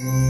Mm-hmm.